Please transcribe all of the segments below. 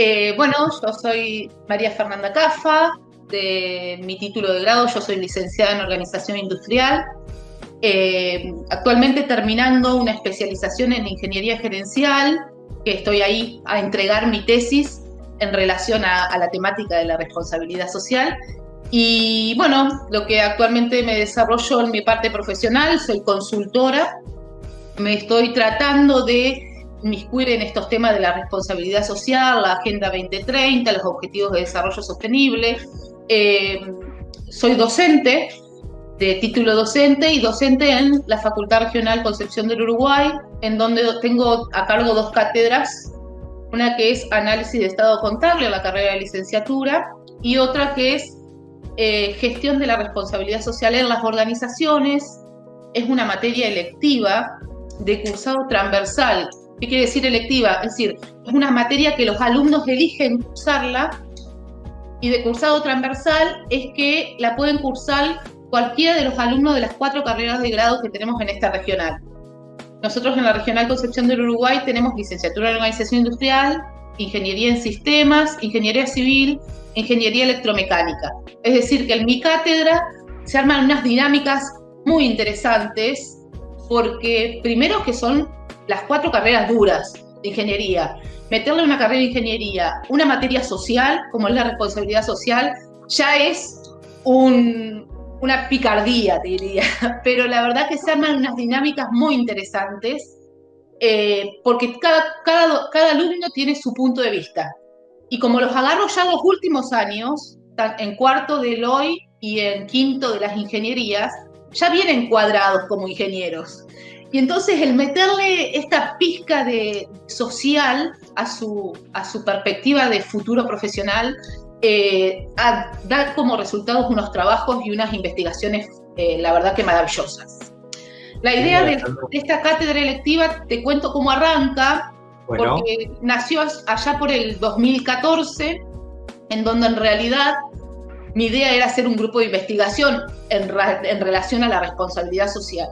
Eh, bueno, yo soy María Fernanda Cafa, de mi título de grado, yo soy licenciada en Organización Industrial, eh, actualmente terminando una especialización en Ingeniería Gerencial, que estoy ahí a entregar mi tesis en relación a, la temática de la responsabilidad social. Y bueno, lo que actualmente me desarrollo en mi parte profesional, soy consultora, me estoy tratando de inmiscuir en estos temas de la responsabilidad social, la Agenda 2030, los Objetivos de Desarrollo Sostenible. Eh, soy docente, de título docente y docente en la Facultad Regional Concepción del Uruguay, en donde tengo a cargo dos cátedras, una que es Análisis de Estado Contable en la carrera de licenciatura y otra que es eh, Gestión de la Responsabilidad Social en las Organizaciones. Es una materia electiva de cursado transversal. ¿Qué quiere decir electiva? Es decir, es una materia que los alumnos eligen cursarla y de cursado transversal es que la pueden cursar cualquiera de los alumnos de las cuatro carreras de grado que tenemos en esta regional. Nosotros en la Regional Concepción del Uruguay tenemos licenciatura en Organización Industrial, Ingeniería en Sistemas, Ingeniería Civil, Ingeniería Electromecánica. Es decir, que en mi cátedra se arman unas dinámicas muy interesantes porque primero que son las cuatro carreras duras de ingeniería. Meterle una carrera de ingeniería, una materia social, como es la responsabilidad social, ya es un, una picardía, te diría, pero la verdad que se arman unas dinámicas muy interesantes, eh, porque cada, cada, cada alumno tiene su punto de vista. Y como los agarro ya los últimos años, en cuarto del hoy y en quinto de las ingenierías, ya vienen cuadrados como ingenieros. Y entonces el meterle esta pizca de social a su, a su perspectiva de futuro profesional eh, a dar como resultados unos trabajos y unas investigaciones, eh, la verdad que maravillosas. La idea de, esta cátedra electiva, te cuento cómo arranca, porque nació allá por el 2014, en donde en realidad mi idea era hacer un grupo de investigación en relación a la responsabilidad social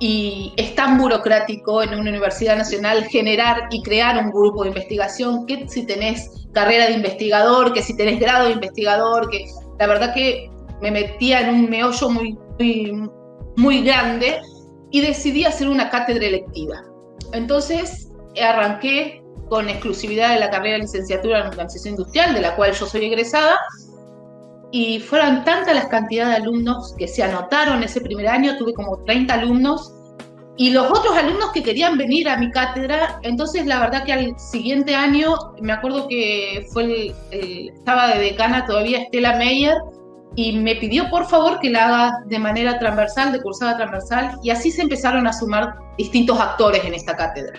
y es tan burocrático en una universidad nacional generar y crear un grupo de investigación que si tenés carrera de investigador, que si tenés grado de investigador, que la verdad que me metía en un meollo muy, muy, grande y decidí hacer una cátedra electiva. Entonces arranqué con exclusividad de la carrera de licenciatura en organización industrial, de la cual yo soy egresada, y fueron tantas las cantidades de alumnos que se anotaron ese primer año, tuve como 30 alumnos, y los otros alumnos que querían venir a mi cátedra, entonces la verdad que al siguiente año, me acuerdo que fue el, estaba de decana todavía Estela Meyer, y me pidió por favor que la haga de manera transversal, de cursada transversal, y así se empezaron a sumar distintos actores en esta cátedra.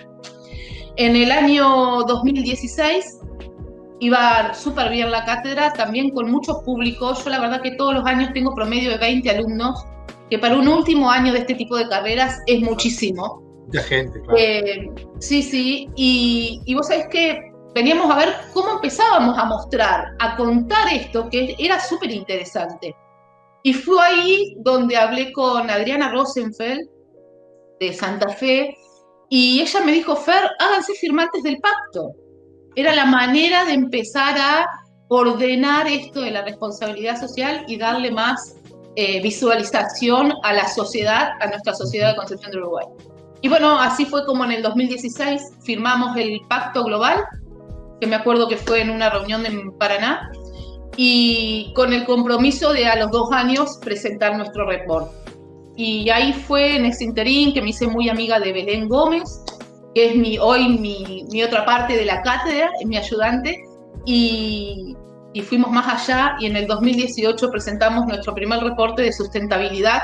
En el año 2016 iba súper bien la cátedra, también con muchos públicos. Yo la verdad que todos los años tengo promedio de 20 alumnos, que para un último año de este tipo de carreras es muchísimo. Mucha gente, claro. Eh, sí, sí, y, y vos sabés que veníamos a ver cómo empezábamos a mostrar, a contar esto, que era súper interesante. Y fue ahí donde hablé con Adriana Rosenfeld, de Santa Fe, y ella me dijo, Fer, háganse firmantes del pacto era la manera de empezar a ordenar esto de la responsabilidad social y darle más eh, visualización a la sociedad, a nuestra sociedad de Concepción de Uruguay. Y bueno, así fue como en el 2016 firmamos el Pacto Global, que me acuerdo que fue en una reunión en Paraná, y con el compromiso de a los dos años presentar nuestro report. Y ahí fue en ese interín que me hice muy amiga de Belén Gómez, que es mi, hoy mi, mi, otra parte de la cátedra, es mi ayudante, y, y, fuimos más allá y en el 2018 presentamos nuestro primer reporte de sustentabilidad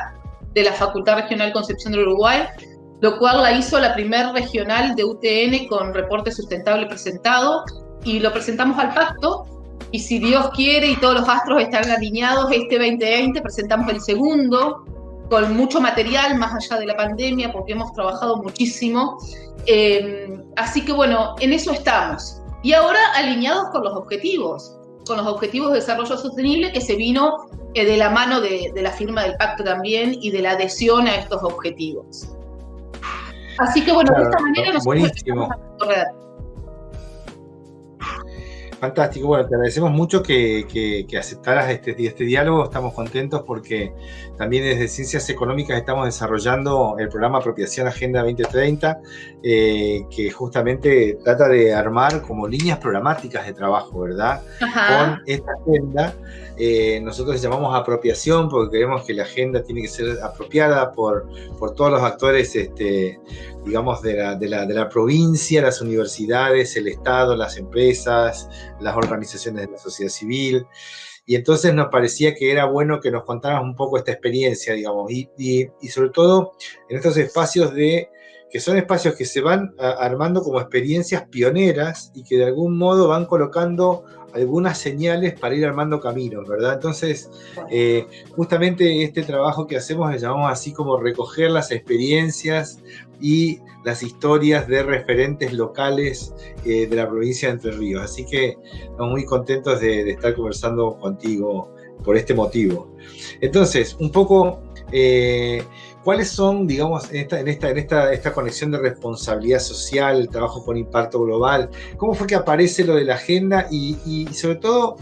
de la Facultad Regional Concepción del Uruguay, lo cual la hizo la primer regional de UTN con reporte sustentable presentado y lo presentamos al pacto y si Dios quiere y todos los astros están alineados, este 2020 presentamos el segundo con mucho material más allá de la pandemia porque hemos trabajado muchísimo eh, así que bueno, en eso estamos. Y ahora alineados con los objetivos, con los objetivos de desarrollo sostenible que se vino eh, de la mano de, la firma del pacto también y de la adhesión a estos objetivos. Así que bueno, de esta manera nos buenísimo. Fantástico, bueno, te agradecemos mucho que, que, aceptaras este, este, diálogo, estamos contentos porque también desde Ciencias Económicas estamos desarrollando el programa Apropiación Agenda 2030, eh, que justamente trata de armar como líneas programáticas de trabajo, ¿verdad? Con esta agenda eh, nosotros llamamos apropiación porque creemos que la agenda tiene que ser apropiada por, por todos los actores, este, digamos, de la, de, la, de la, provincia, las universidades, el Estado, las empresas, las organizaciones de la sociedad civil. Y entonces nos parecía que era bueno que nos contaras un poco esta experiencia, digamos, y, y, y sobre todo en estos espacios de que son espacios que se van armando como experiencias pioneras y que de algún modo van colocando algunas señales para ir armando caminos, ¿verdad? Entonces, eh, justamente este trabajo que hacemos le llamamos así como recoger las experiencias y las historias de referentes locales eh, de la provincia de Entre Ríos. Así que estamos muy contentos de, estar conversando contigo por este motivo. Entonces, un poco... Eh, ¿Cuáles son, digamos, en esta, en esta, en esta, esta conexión de responsabilidad social, el trabajo con impacto global? ¿Cómo fue que aparece lo de la agenda? Y, sobre todo,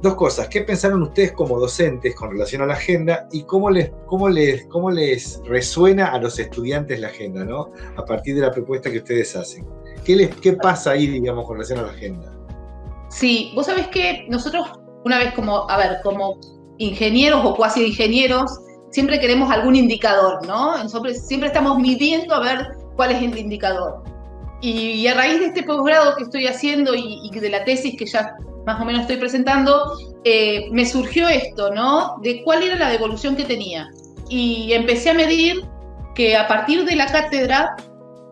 dos cosas. ¿Qué pensaron ustedes como docentes con relación a la agenda y cómo les, cómo les, cómo les resuena a los estudiantes la agenda, ¿no? A partir de la propuesta que ustedes hacen. ¿Qué, les, qué pasa ahí, digamos, con relación a la agenda? Sí, vos sabés que nosotros, una vez como, a ver, como ingenieros o cuasi ingenieros, siempre queremos algún indicador, ¿no? Siempre, estamos midiendo a ver cuál es el indicador. Y, a raíz de este posgrado que estoy haciendo y, de la tesis que ya más o menos estoy presentando, eh, me surgió esto, ¿no? De cuál era la devolución que tenía. Y empecé a medir que a partir de la cátedra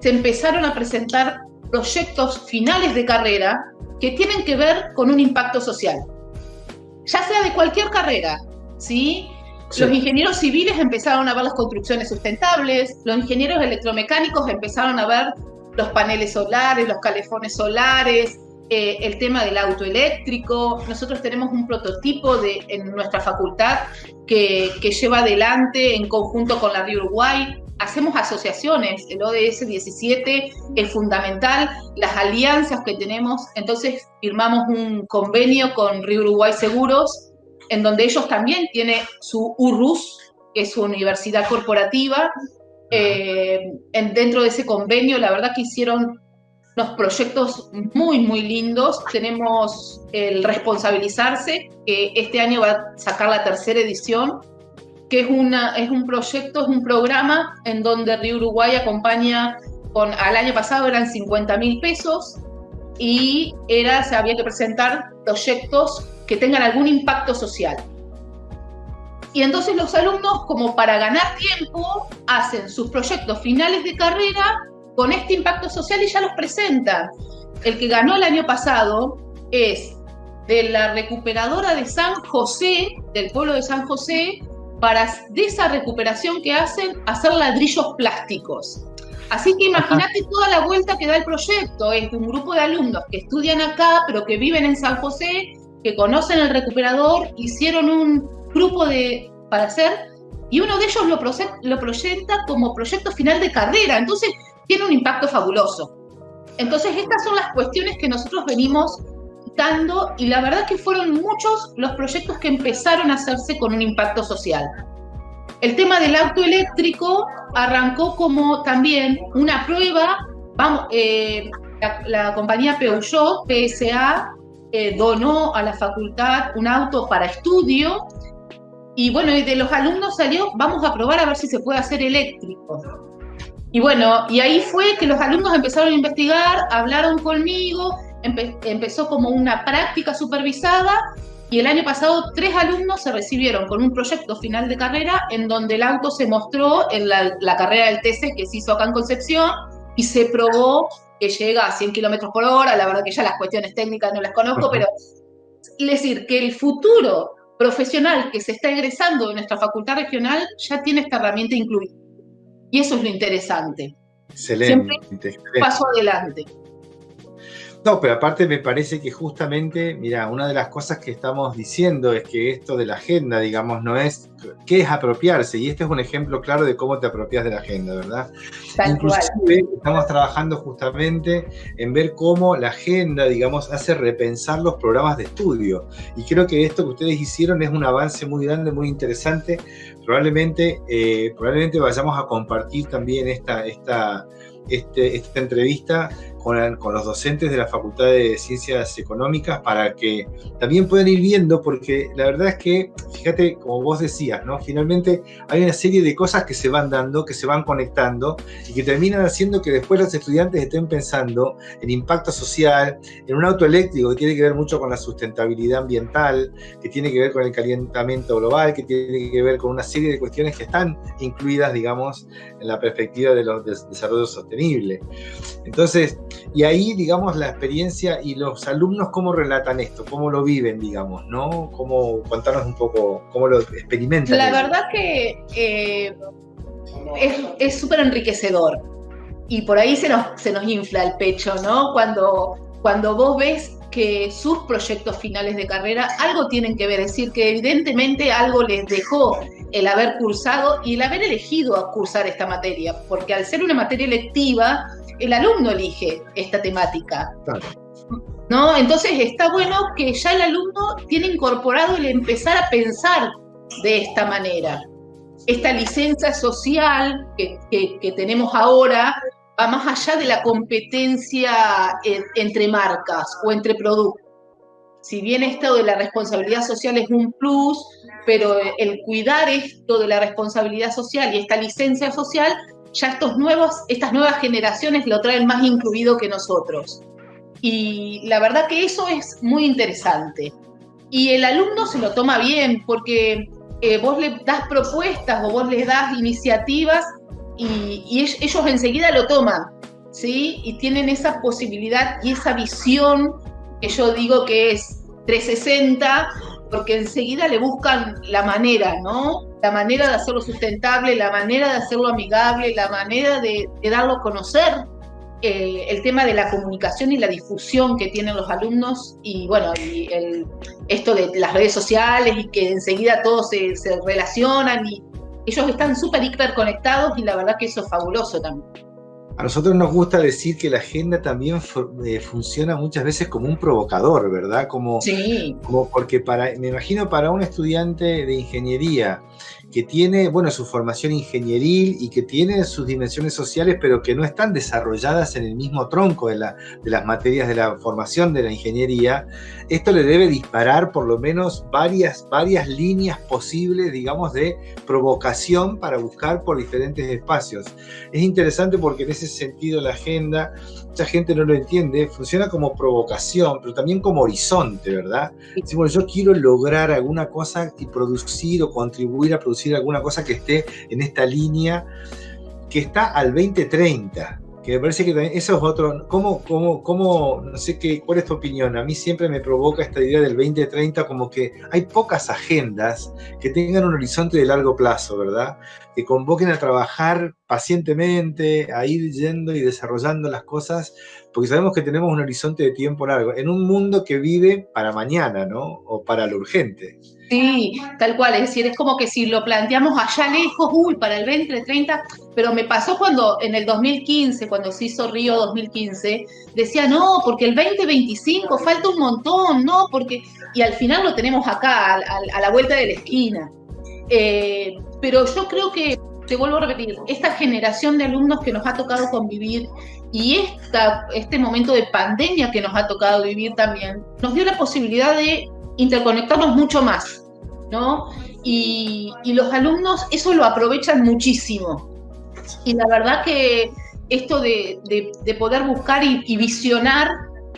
se empezaron a presentar proyectos finales de carrera que tienen que ver con un impacto social. Ya sea de cualquier carrera, ¿sí? Los ingenieros civiles empezaron a ver las construcciones sustentables, los ingenieros electromecánicos empezaron a ver los paneles solares, los calefones solares, eh, el tema del auto eléctrico. Nosotros tenemos un prototipo de, en nuestra facultad que, que lleva adelante en conjunto con la Río Uruguay. Hacemos asociaciones, el ODS 17 es fundamental, las alianzas que tenemos, entonces firmamos un convenio con Río Uruguay Seguros en donde ellos también tienen su URUS, que es su universidad corporativa. Eh, en, dentro de ese convenio, la verdad que hicieron unos proyectos muy, muy lindos. Tenemos el Responsabilizarse, que este año va a sacar la tercera edición, que es, una, es un proyecto, es un programa en donde Río Uruguay acompaña, con, al año pasado eran 50 mil pesos, y era, se había que presentar proyectos que tengan algún impacto social. Y entonces los alumnos, como para ganar tiempo, hacen sus proyectos finales de carrera con este impacto social y ya los presentan. El que ganó el año pasado es de la recuperadora de San José, del pueblo de San José, para de esa recuperación que hacen, hacer ladrillos plásticos. Así que imagínate toda la vuelta que da el proyecto. Es un grupo de alumnos que estudian acá, pero que viven en San José, que conocen el recuperador, hicieron un grupo de, para hacer, y uno de ellos lo, lo proyecta como proyecto final de carrera. Entonces, tiene un impacto fabuloso. Entonces, estas son las cuestiones que nosotros venimos dando, y la verdad que fueron muchos los proyectos que empezaron a hacerse con un impacto social. El tema del auto eléctrico arrancó como también una prueba, eh, la, compañía Peugeot, PSA, eh, donó a la facultad un auto para estudio y bueno, y de los alumnos salió, vamos a probar a ver si se puede hacer eléctrico. Y bueno, y ahí fue que los alumnos empezaron a investigar, hablaron conmigo, empezó como una práctica supervisada y el año pasado tres alumnos se recibieron con un proyecto final de carrera en donde el auto se mostró en la, carrera del TC que se hizo acá en Concepción y se probó que llega a 100 kilómetros por hora. La verdad que ya las cuestiones técnicas no las conozco, pero es decir, que el futuro profesional que se está egresando de nuestra facultad regional ya tiene esta herramienta incluida. Y eso es lo interesante. Excelente. paso adelante. No, pero aparte me parece que justamente, mira, una de las cosas que estamos diciendo es que esto de la agenda, digamos, no es qué es apropiarse, y este es un ejemplo claro de cómo te apropias de la agenda, ¿verdad? Inclusive estamos trabajando justamente en ver cómo la agenda, digamos, hace repensar los programas de estudio, y creo que esto que ustedes hicieron es un avance muy grande, muy interesante, probablemente, eh, probablemente vayamos a compartir también esta, esta, este, esta entrevista con, los docentes de la Facultad de Ciencias Económicas para que también puedan ir viendo, porque la verdad es que, fíjate, como vos decías, ¿no? Finalmente hay una serie de cosas que se van dando, que se van conectando y que terminan haciendo que después los estudiantes estén pensando en impacto social, en un auto eléctrico que tiene que ver mucho con la sustentabilidad ambiental, que tiene que ver con el calentamiento global, que tiene que ver con una serie de cuestiones que están incluidas, digamos, en la perspectiva de los desarrollo sostenible. Entonces, y ahí, digamos, la experiencia y los alumnos, ¿cómo relatan esto? ¿Cómo lo viven, digamos? ¿no? ¿Cómo, contanos un poco cómo lo experimentan. La verdad que eh, es súper enriquecedor. Y por ahí se nos, se nos infla el pecho, ¿no? Cuando, cuando vos ves que sus proyectos finales de carrera algo tienen que ver, es decir, que evidentemente algo les dejó el haber cursado y el haber elegido a cursar esta materia, porque al ser una materia electiva, el alumno elige esta temática. ¿No? Entonces está bueno que ya el alumno tiene incorporado el empezar a pensar de esta manera. Esta licencia social que, tenemos ahora va más allá de la competencia entre marcas o entre productos. Si bien esto de la responsabilidad social es un plus, pero el cuidar esto de la responsabilidad social y esta licencia social ya estos nuevos, estas nuevas generaciones lo traen más incluido que nosotros. Y la verdad que eso es muy interesante. Y el alumno se lo toma bien porque eh, vos le das propuestas o vos les das iniciativas y, ellos enseguida lo toman, ¿sí? Y tienen esa posibilidad y esa visión que yo digo que es 360, porque enseguida le buscan la manera, ¿no? la manera de hacerlo sustentable, la manera de hacerlo amigable, la manera de, darlo a conocer, eh, el tema de la comunicación y la difusión que tienen los alumnos y bueno, y esto de las redes sociales y que enseguida todos se, se relacionan y ellos están súper hiperconectados y la verdad que eso es fabuloso también. A nosotros nos gusta decir que la agenda también eh, funciona muchas veces como un provocador, ¿verdad? Como, sí. como porque para, me imagino para un estudiante de ingeniería que tiene, bueno, su formación ingenieril y que tiene sus dimensiones sociales, pero que no están desarrolladas en el mismo tronco de, la, de las materias de la formación de la ingeniería, esto le debe disparar por lo menos varias, varias líneas posibles, digamos, de provocación para buscar por diferentes espacios. Es interesante porque en ese sentido la agenda, mucha gente no lo entiende, funciona como provocación, pero también como horizonte, ¿verdad? Decimos, yo quiero lograr alguna cosa y producir o contribuir a producir alguna cosa que esté en esta línea que está al 2030 que me parece que eso es otro, ¿cómo, cómo, cómo, no sé qué, cuál es tu opinión? A mí siempre me provoca esta idea del 2030 como que hay pocas agendas que tengan un horizonte de largo plazo, ¿verdad? Que convoquen a trabajar pacientemente, a ir yendo y desarrollando las cosas, porque sabemos que tenemos un horizonte de tiempo largo, en un mundo que vive para mañana, ¿no? O para lo urgente. Sí, tal cual, es decir, es como que si lo planteamos allá lejos, uy, para el 2030, pero me pasó cuando en el 2015, cuando se hizo Río 2015, decía, no, porque el 2025 falta un montón, no, porque, y al final lo tenemos acá, a, la vuelta de la esquina. Eh, pero yo creo que, te vuelvo a repetir, esta generación de alumnos que nos ha tocado convivir y esta, este momento de pandemia que nos ha tocado vivir también, nos dio la posibilidad de interconectarnos mucho más, ¿no? Y, los alumnos eso lo aprovechan muchísimo. Y la verdad que esto de, poder buscar y, visionar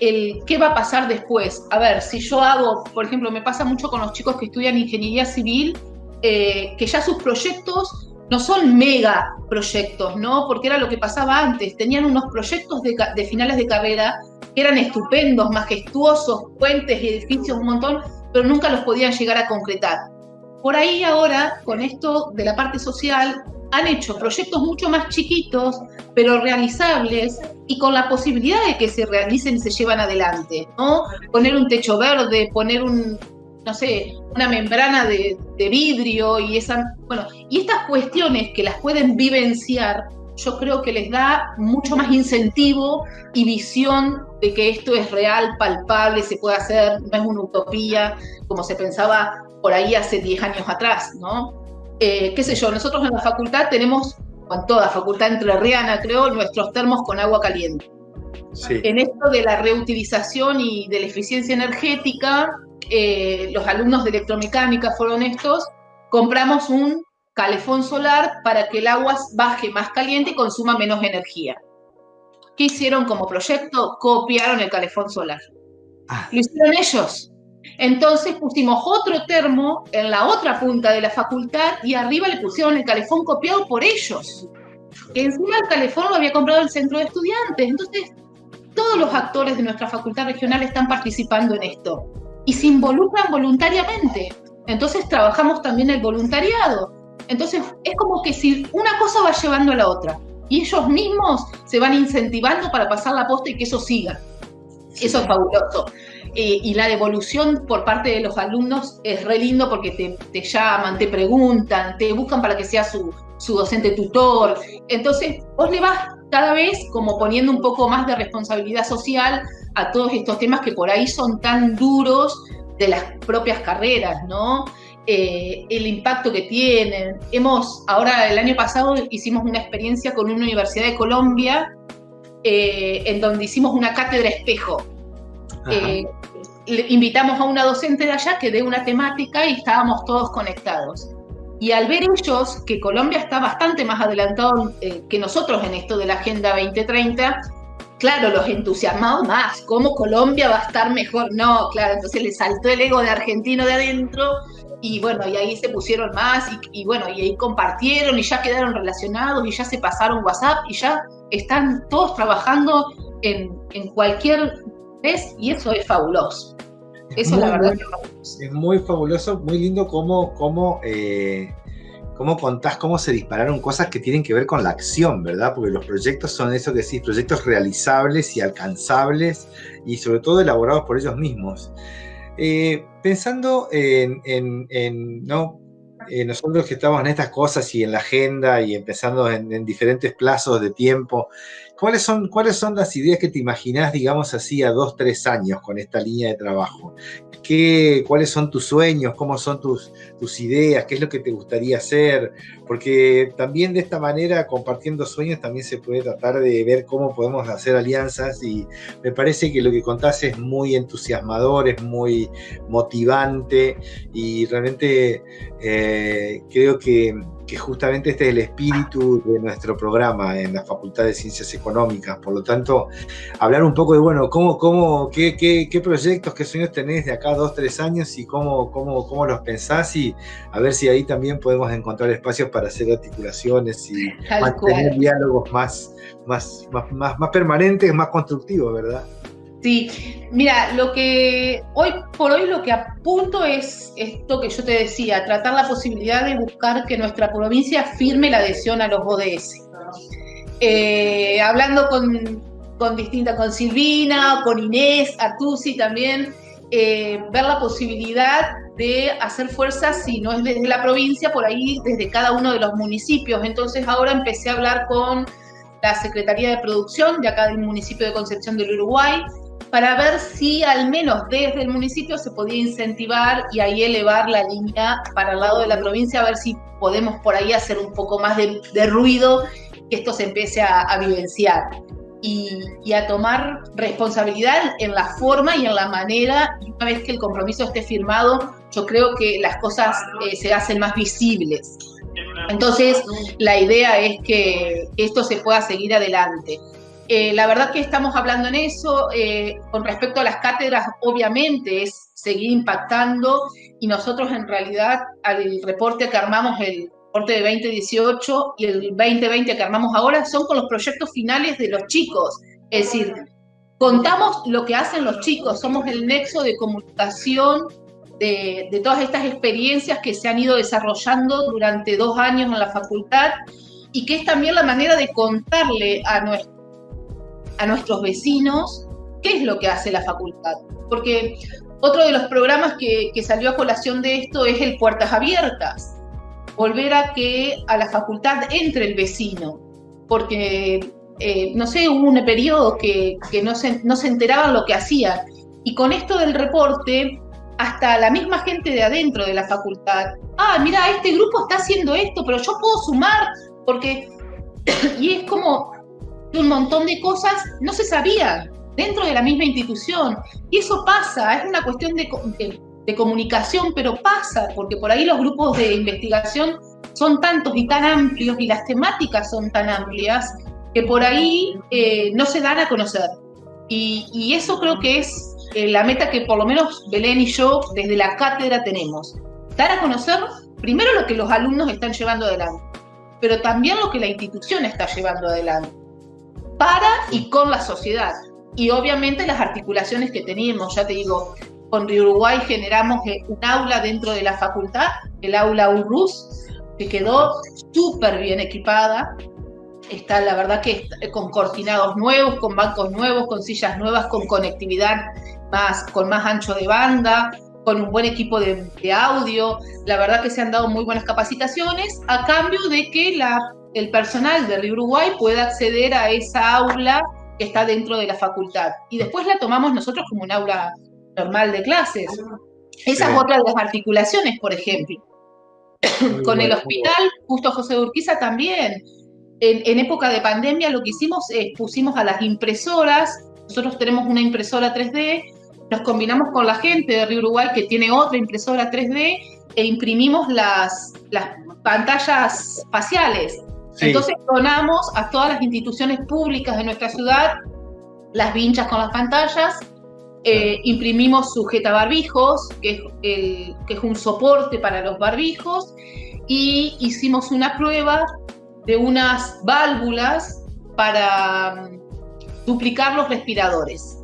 el qué va a pasar después. A ver, si yo hago, por ejemplo, me pasa mucho con los chicos que estudian ingeniería civil, eh, que ya sus proyectos no son mega proyectos, ¿no? Porque era lo que pasaba antes. Tenían unos proyectos de, finales de carrera eran estupendos, majestuosos, puentes y edificios, un montón, pero nunca los podían llegar a concretar. Por ahí ahora, con esto de la parte social, han hecho proyectos mucho más chiquitos, pero realizables y con la posibilidad de que se realicen y se llevan adelante, ¿no? Poner un techo verde, poner un, no sé, una membrana de, de vidrio y esa, bueno, y estas cuestiones que las pueden vivenciar, yo creo que les da mucho más incentivo y visión de que esto es real, palpable, se puede hacer, no es una utopía como se pensaba por ahí hace 10 años atrás, ¿no? Eh, qué sé yo, nosotros en la facultad tenemos, con toda facultad entrerriana creo, nuestros termos con agua caliente. En esto de la reutilización y de la eficiencia energética, eh, los alumnos de electromecánica fueron estos, compramos un calefón solar para que el agua baje más caliente y consuma menos energía. ¿Qué hicieron como proyecto? Copiaron el calefón solar. Ah. Lo hicieron ellos. Entonces pusimos otro termo en la otra punta de la facultad y arriba le pusieron el calefón copiado por ellos. Que encima el calefón lo había comprado el centro de estudiantes. Entonces, todos los actores de nuestra facultad regional están participando en esto y se involucran voluntariamente. Entonces, trabajamos también el voluntariado. Entonces, es como que si una cosa va llevando a la otra y ellos mismos se van incentivando para pasar la posta y que eso siga. Eso es fabuloso. Eh, y la devolución por parte de los alumnos es re lindo porque te, te llaman, te preguntan, te buscan para que sea su, su, docente tutor. Entonces, vos le vas cada vez como poniendo un poco más de responsabilidad social a todos estos temas que por ahí son tan duros de las propias carreras, ¿no? Eh, el impacto que tienen. Hemos, ahora el año pasado hicimos una experiencia con una universidad de Colombia eh, en donde hicimos una cátedra espejo invitamos a una docente de allá que dé una temática y estábamos todos conectados. Y al ver ellos que Colombia está bastante más adelantado eh, que nosotros en esto de la Agenda 2030, claro, los entusiasmados más, ¿cómo Colombia va a estar mejor? No, claro, entonces le saltó el ego de argentino de adentro y bueno, y ahí se pusieron más y, y bueno, y ahí compartieron y ya quedaron relacionados y ya se pasaron WhatsApp y ya están todos trabajando en, en cualquier vez y eso es fabuloso. Eso es la verdad. es muy fabuloso, muy lindo cómo, cómo, eh, cómo contás cómo se dispararon cosas que tienen que ver con la acción, ¿verdad? Porque los proyectos son eso que decís, proyectos realizables y alcanzables y sobre todo elaborados por ellos mismos. Eh, pensando en, en, ¿no? Eh, nosotros que estamos en estas cosas y en la agenda y empezando en, en diferentes plazos de tiempo, ¿Cuáles son, ¿Cuáles son las ideas que te imaginás, digamos así, a dos, tres años con esta línea de trabajo? ¿Qué, ¿Cuáles son tus sueños? ¿Cómo son tus, tus ideas? ¿Qué es lo que te gustaría hacer? Porque también de esta manera, compartiendo sueños, también se puede tratar de ver cómo podemos hacer alianzas y me parece que lo que contás es muy entusiasmador, es muy motivante y realmente eh, creo que que justamente este es el espíritu de nuestro programa en la Facultad de Ciencias Económicas. Por lo tanto, hablar un poco de, bueno, cómo, cómo, qué, qué, qué proyectos, qué sueños tenés de acá dos, tres años y cómo, cómo, cómo los pensás y a ver si ahí también podemos encontrar espacios para hacer articulaciones y mantener diálogos más, más, más, más, más permanentes, más constructivos, ¿verdad? Sí, mira, lo que hoy por hoy lo que apunto es esto que yo te decía, tratar la posibilidad de buscar que nuestra provincia firme la adhesión a los ODS. Eh, hablando con, con distintas, con Silvina, con Inés, Artusi también, eh, ver la posibilidad de hacer fuerzas, si no es desde la provincia, por ahí desde cada uno de los municipios. Entonces ahora empecé a hablar con la Secretaría de Producción de acá del municipio de Concepción del Uruguay, para ver si al menos desde el municipio se podía incentivar y ahí elevar la línea para el lado de la provincia, a ver si podemos por ahí hacer un poco más de, ruido, que esto se empiece a, vivenciar. Y, a tomar responsabilidad en la forma y en la manera, una vez que el compromiso esté firmado, yo creo que las cosas eh, se hacen más visibles. Entonces, la idea es que esto se pueda seguir adelante. Eh, la verdad que estamos hablando en eso. Eh, con respecto a las cátedras, obviamente es seguir impactando y nosotros en realidad al reporte que armamos, el reporte de 2018 y el 2020 que armamos ahora, son con los proyectos finales de los chicos. Es decir, contamos lo que hacen los chicos, somos el nexo de comunicación de, todas estas experiencias que se han ido desarrollando durante dos años en la facultad y que es también la manera de contarle a, a nuestros vecinos qué es lo que hace la facultad. Porque otro de los programas que, salió a colación de esto es el Puertas Abiertas, volver a que a la facultad entre el vecino, porque, eh, no sé, hubo un periodo que, no, se, no se enteraban lo que hacían. Y con esto del reporte, hasta la misma gente de adentro de la facultad, ah, mira, este grupo está haciendo esto, pero yo puedo sumar, porque, y es como un montón de cosas no se sabían dentro de la misma institución. Y eso pasa, es una cuestión de, de, comunicación, pero pasa, porque por ahí los grupos de investigación son tantos y tan amplios y las temáticas son tan amplias que por ahí eh, no se dan a conocer. Y, y eso creo que es eh, la meta que por lo menos Belén y yo desde la cátedra tenemos. Dar a conocer primero lo que los alumnos están llevando adelante, pero también lo que la institución está llevando adelante, para y con la sociedad. Y obviamente las articulaciones que tenemos, ya te digo, con Río Uruguay generamos eh, un aula dentro de la facultad, el aula URUS, que quedó súper bien equipada, está la verdad que con cortinados nuevos, con bancos nuevos, con sillas nuevas, con conectividad más, con más ancho de banda, con un buen equipo de, audio. La verdad que se han dado muy buenas capacitaciones a cambio de que la, el personal de Río Uruguay pueda acceder a esa aula que está dentro de la facultad. Y después la tomamos nosotros como un aula normal de clases. Esa es otra de las articulaciones, por ejemplo. Con el hospital, justo José Urquiza también. En, en, época de pandemia lo que hicimos es pusimos a las impresoras, nosotros tenemos una impresora 3D, nos combinamos con la gente de Río Uruguay que tiene otra impresora 3D e imprimimos las, las pantallas faciales. Entonces donamos a todas las instituciones públicas de nuestra ciudad las vinchas con las pantallas, eh, imprimimos sujeta barbijos, que es, el, que es un soporte para los barbijos, y hicimos una prueba de unas válvulas para mm, duplicar los respiradores.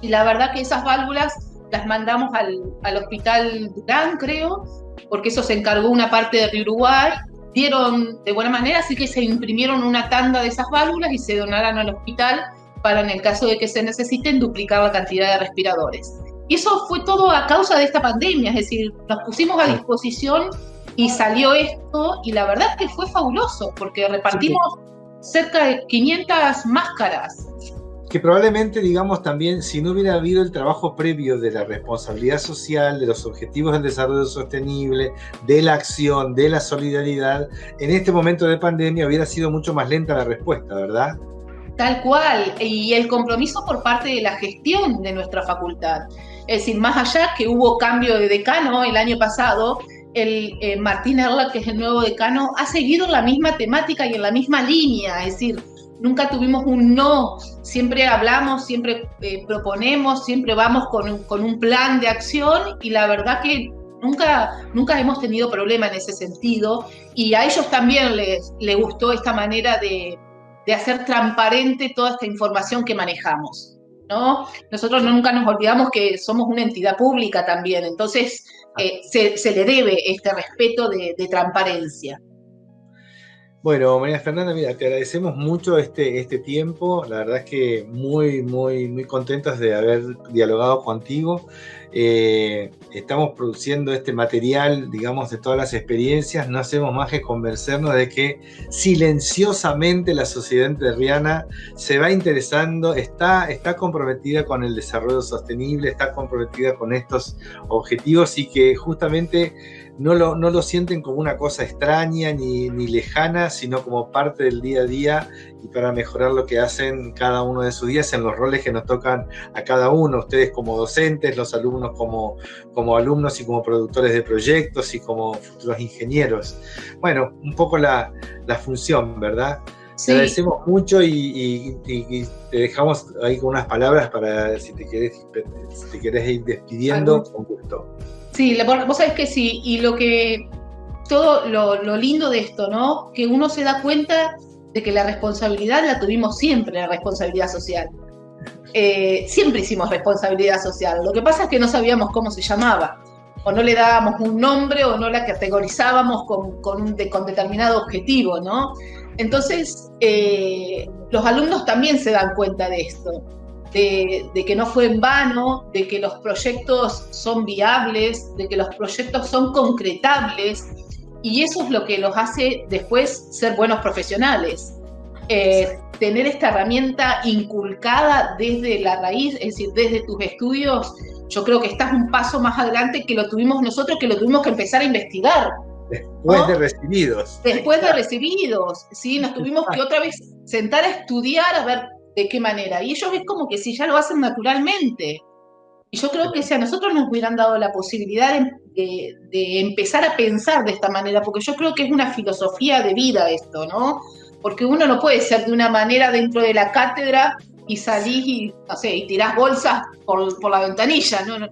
Y la verdad que esas válvulas las mandamos al, al hospital Durán, creo, porque eso se encargó una parte de Uruguay. Dieron de buena manera, así que se imprimieron una tanda de esas válvulas y se donaron al hospital para, en el caso de que se necesiten, duplicar la cantidad de respiradores. Y eso fue todo a causa de esta pandemia, es decir, nos pusimos a disposición y salió esto, y la verdad que fue fabuloso, porque repartimos cerca de 500 máscaras que probablemente, digamos, también, si no hubiera habido el trabajo previo de la responsabilidad social, de los objetivos del desarrollo sostenible, de la acción, de la solidaridad, en este momento de pandemia hubiera sido mucho más lenta la respuesta, ¿verdad? Tal cual, y el compromiso por parte de la gestión de nuestra facultad. Es decir, más allá que hubo cambio de decano el año pasado, el eh, Martín Erla, que es el nuevo decano, ha seguido la misma temática y en la misma línea, es decir, nunca tuvimos un no, siempre hablamos, siempre eh, proponemos, siempre vamos con, con, un plan de acción y la verdad que nunca, nunca hemos tenido problema en ese sentido y a ellos también les, les gustó esta manera de, de hacer transparente toda esta información que manejamos. ¿no? Nosotros nunca nos olvidamos que somos una entidad pública también, entonces eh, se, se, le debe este respeto de, de transparencia. Bueno, María Fernanda, mira, te agradecemos mucho este, este tiempo. La verdad es que muy, muy, muy contentos de haber dialogado contigo. Eh, estamos produciendo este material, digamos, de todas las experiencias. No hacemos más que convencernos de que silenciosamente la sociedad entrerriana se va interesando, está, está comprometida con el desarrollo sostenible, está comprometida con estos objetivos y que justamente no lo, no lo sienten como una cosa extraña ni, ni, lejana, sino como parte del día a día y para mejorar lo que hacen cada uno de sus días en los roles que nos tocan a cada uno, ustedes como docentes, los alumnos como, como alumnos y como productores de proyectos y como futuros ingenieros. Bueno, un poco la, la función, ¿verdad? Te agradecemos mucho y, te dejamos ahí con unas palabras para si te quieres, si te quieres ir despidiendo, con gusto. Sí, vos sabés que sí, y lo que, todo lo, lindo de esto, ¿no? Que uno se da cuenta de que la responsabilidad la tuvimos siempre, la responsabilidad social. Eh, siempre hicimos responsabilidad social, lo que pasa es que no sabíamos cómo se llamaba. o no le dábamos un nombre o no la categorizábamos con, con, con determinado objetivo, ¿no? Entonces, eh, los alumnos también se dan cuenta de esto, de, de, que no fue en vano, de que los proyectos son viables, de que los proyectos son concretables, y eso es lo que los hace después ser buenos profesionales. Eh, tener esta herramienta inculcada desde la raíz, es decir, desde tus estudios, yo creo que estás un paso más adelante que lo tuvimos nosotros, que lo tuvimos que empezar a investigar. Después de recibidos. Después de recibidos, ¿sí? Nos tuvimos que otra vez sentar a estudiar a ver de qué manera. Y ellos es como que si ya lo hacen naturalmente. Y yo creo que si a nosotros nos hubieran dado la posibilidad de, de, empezar a pensar de esta manera, porque yo creo que es una filosofía de vida esto, ¿no? Porque uno no puede ser de una manera dentro de la cátedra y salís y, no sé, y tirás bolsas por, por la ventanilla, ¿no?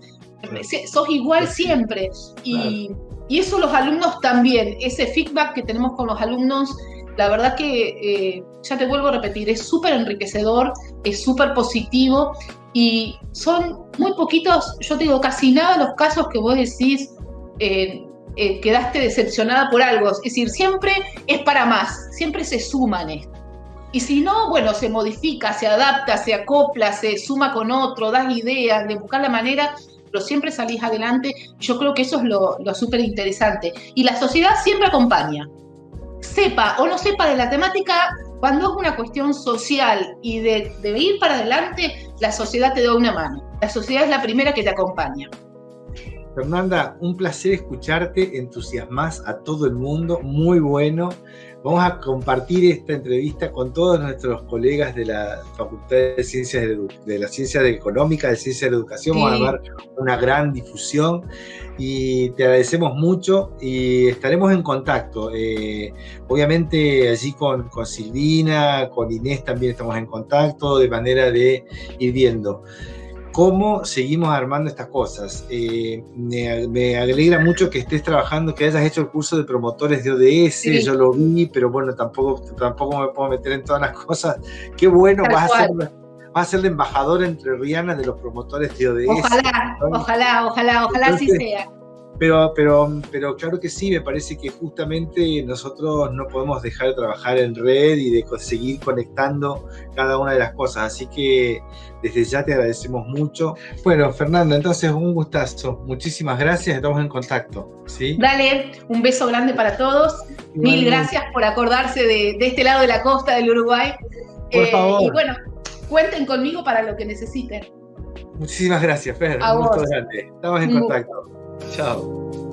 Sos igual siempre. Y, y, eso los alumnos también, ese feedback que tenemos con los alumnos, la verdad que, eh, ya te vuelvo a repetir, es súper enriquecedor, es súper positivo y son muy poquitos, yo te digo, casi nada los casos que vos decís, eh, eh, quedaste decepcionada por algo. Es decir, siempre es para más, siempre se suman esto. Y si no, bueno, se modifica, se adapta, se acopla, se suma con otro, das ideas, de buscar la manera, pero siempre salís adelante. Yo creo que eso es lo, lo súper interesante. Y la sociedad siempre acompaña. Sepa o no sepa de la temática, cuando es una cuestión social y de, de ir para adelante, la sociedad te da una mano. La sociedad es la primera que te acompaña. Fernanda, un placer escucharte, entusiasmas a todo el mundo, muy bueno. Vamos a compartir esta entrevista con todos nuestros colegas de la Facultad de Ciencias de, de la Ciencia Económica, de Ciencias de la Educación. Sí. Vamos a dar una gran difusión y te agradecemos mucho y estaremos en contacto. Eh, obviamente allí con, con Silvina, con Inés también estamos en contacto de manera de ir viendo cómo seguimos armando estas cosas. Eh, me, me, alegra mucho que estés trabajando, que hayas hecho el curso de promotores de ODS, sí. yo lo vi, pero bueno, tampoco, tampoco me puedo meter en todas las cosas. Qué bueno, vas a, ser, vas a ser la embajadora entre Rihanna de los promotores de ODS. Ojalá, ¿no? ojalá, ojalá, ojalá así sea. Pero, pero, pero claro que sí, me parece que justamente nosotros no podemos dejar de trabajar en red y de seguir conectando cada una de las cosas. Así que desde ya te agradecemos mucho. Bueno, Fernanda, entonces un gustazo. Muchísimas gracias, estamos en contacto. ¿sí? Dale, un beso grande para todos. Mil gracias por acordarse de, de, este lado de la costa del Uruguay. Por eh, favor. Y bueno, cuenten conmigo para lo que necesiten. Muchísimas gracias, Fer. A un gusto grande. Estamos en contacto. Tchau.